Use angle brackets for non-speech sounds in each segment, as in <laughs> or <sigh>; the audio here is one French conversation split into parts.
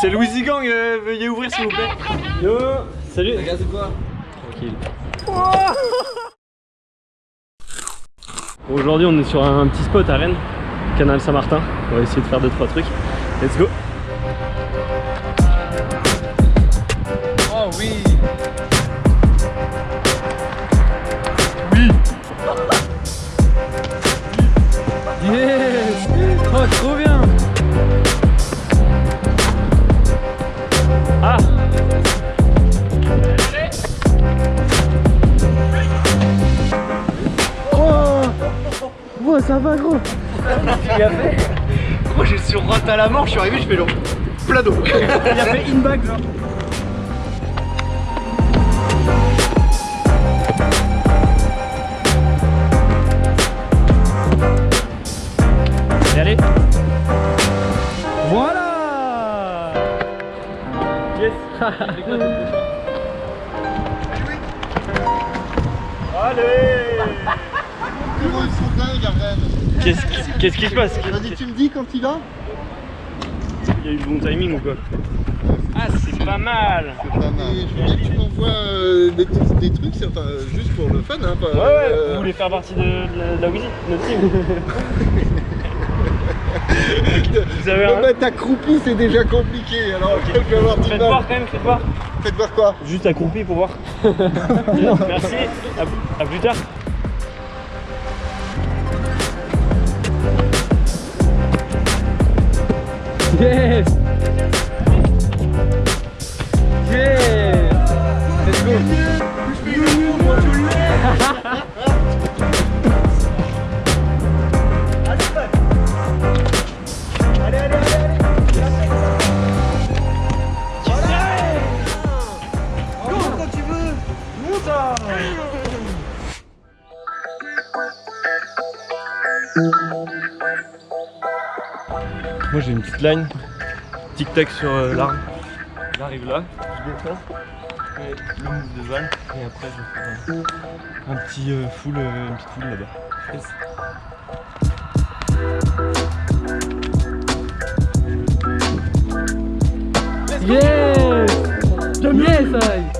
C'est Louis Gang, euh, veuillez ouvrir s'il vous plaît. Yo, salut. Regarde quoi? Tranquille. Aujourd'hui on est sur un petit spot à Rennes, canal Saint-Martin. On va essayer de faire 2-3 trucs. Let's go ça va gros. Il a fait Moi j'ai sur rote à la mort, je suis arrivé, je fais le plat d'eau. Il a fait in-bag genre Allez, allez. Voilà. Yes. <laughs> Allez Comment ils sont dingues à Rennes Qu'est-ce qui, se passe Vas-y, tu me dis quand il a Il y a eu le bon timing ou quoi Ah c'est pas mal C'est pas mal. Et je voulais que tu m'envoies euh, des, trucs, enfin, juste pour le fun. Hein, pas, Ouais ouais, euh, vous voulez faire partie de, de la, de la Wheezy, notre team <laughs> Vous avez un... mettre accroupi, c'est déjà compliqué. Alors, je vais avoir du Faites mal. voir quand même, faites voir Faites voir quoi? Juste accroupi pour voir. <laughs> Merci, à, à plus tard. Yes. Yes Let's go Moi j'ai une petite line, tic-tac sur euh, l'arme. J'arrive là, je descends, je fais le move de Val et après je faire un, un petit euh, full, euh, là-bas. Yes. Yes Yes Yes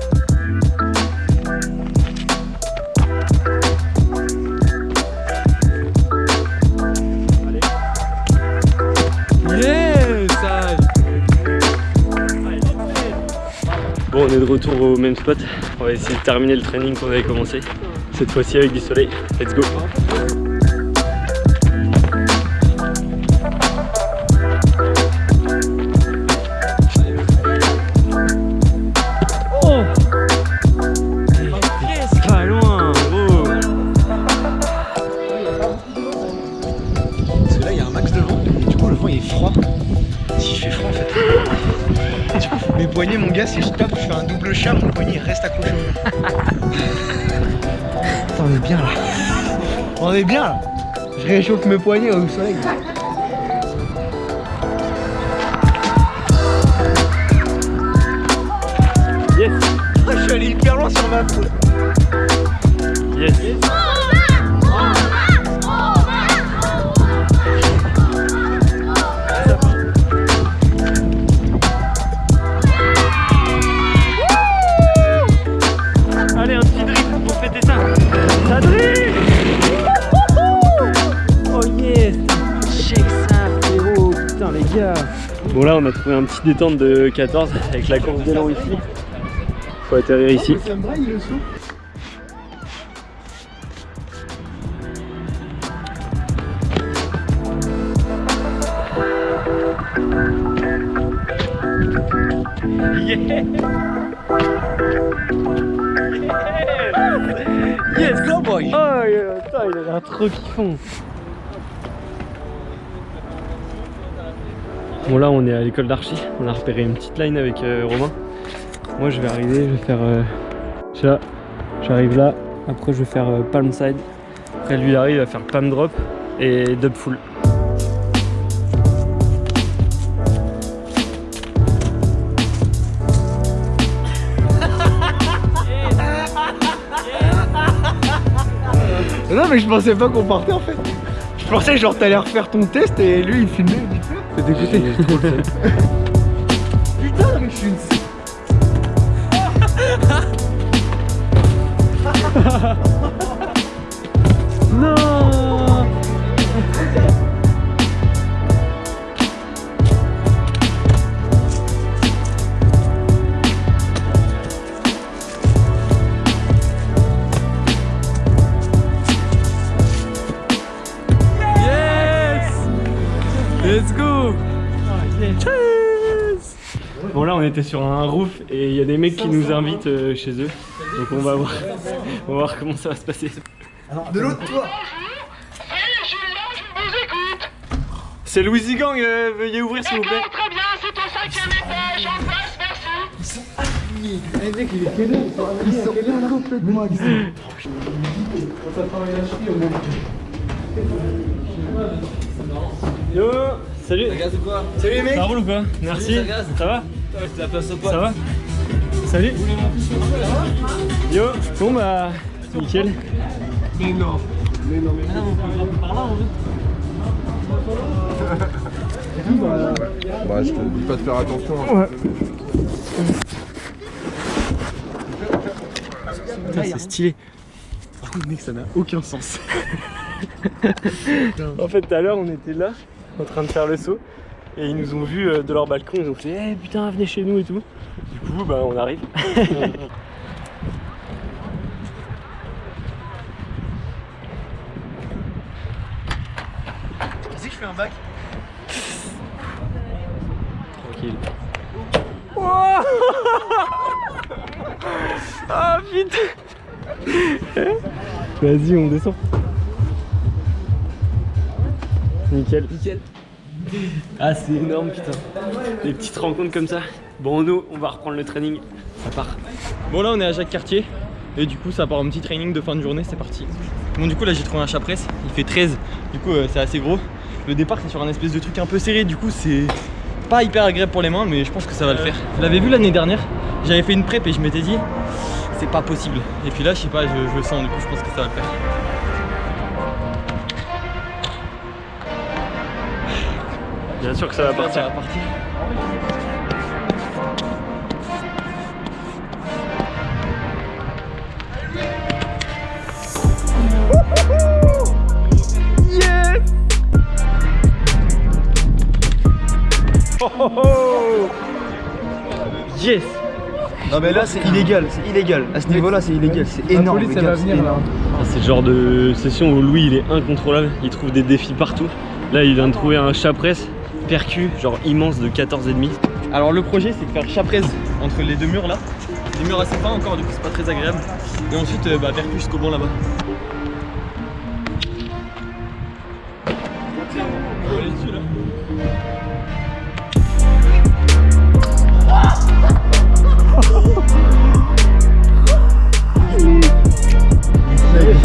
Bon on est de retour au même spot, on va essayer de terminer le training qu'on avait commencé, cette fois-ci avec du soleil, let's go mon poignet reste accroché on est bien là. On est bien là. Je réchauffe mes poignets au soleil. Yes je suis allé hyper loin sur ma peau. Yes Allez, Oh yes Check ça, frérot Putain, les gars Bon, là, on a trouvé un petit détente de 14 avec la course d'élan ici. Faut atterrir ici. Yeah putain, il a l'air trop kiffant Bon là on est à l'école d'archi, on a repéré une petite line avec euh, Romain. Moi je vais arriver, je vais faire... Euh, là, j'arrive là, après je vais faire euh, palm side. Après lui il arrive à faire palm drop et dub full. Mais je pensais pas qu'on partait en fait. Je pensais genre t'allais refaire ton test et lui il filmait vite fait. T'es dégoûté. <laughs> Putain mais je suis une... <laughs> on était sur un roof et il y a des mecs qui nous invitent euh, chez eux. Donc on va voir. <laughs> On va voir comment ça va se passer. De l'autre toi C'est Louis Gang, euh, veuillez ouvrir s'il vous plaît. Très bien, c'est au cinquième étage, en face, merci. Eh mec il est quelle heure Ils sont quelle heure complètement Yo Salut quoi Salut les mecs Ça roule ou quoi? Merci. ça. Ça va? Ça va Salut Yo Bon bah nickel. Bah, je te dis pas de faire attention. hein. Putain c'est stylé. Par contre mec ça n'a aucun sens. <laughs> en fait tout à l'heure on était là en train de faire le saut et ils nous ont vus euh, de leur balcon, ils ont fait Eh putain venez chez nous et tout. Du coup bah on arrive. <laughs> Vas-y je fais un bac. Tranquille. <laughs> Ah putain Vas-y on descend. Nickel. Nickel. Ah c'est énorme putain. Des petites rencontres comme ça. Bon nous on va reprendre le training. Ça part. Bon là on est à Jacques Cartier. Et du coup ça part en petit training de fin de journée, c'est parti. Bon du coup là j'ai trouvé un chat presse, il fait 13, du coup euh, c'est assez gros. Le départ c'est sur un espèce de truc un peu serré, du coup c'est pas hyper agréable pour les mains mais je pense que ça va le faire. Vous l'avez vu l'année dernière, j'avais fait une prep et je m'étais dit c'est pas possible. Et puis là je sais pas, je, je le sens du coup je pense que ça va le faire. Bien sûr que ça va partir. Ça va partir. Yes Non mais là c'est illégal, c'est illégal. À ce niveau-là c'est illégal, c'est énorme. police, les elle gars, va c'est venir, là. énorme. Ah, C'est le genre de session où Louis il est incontrôlable, il trouve des défis partout. Là il vient de trouver un chat presse percu, genre immense de 14,5. Alors le projet c'est de faire chat presse entre les deux murs là. Les murs assez fins encore du coup c'est pas très agréable. Et ensuite euh, bah, percu jusqu'au banc là-bas. Faut aller dessus, là.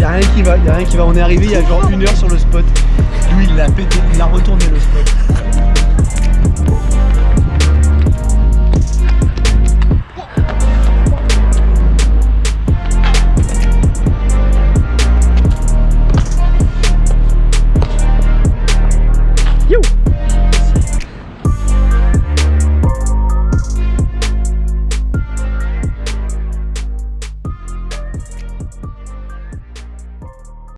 Y'a rien qui va, y'a rien qui va. On est arrivé il y a genre une heure sur le spot.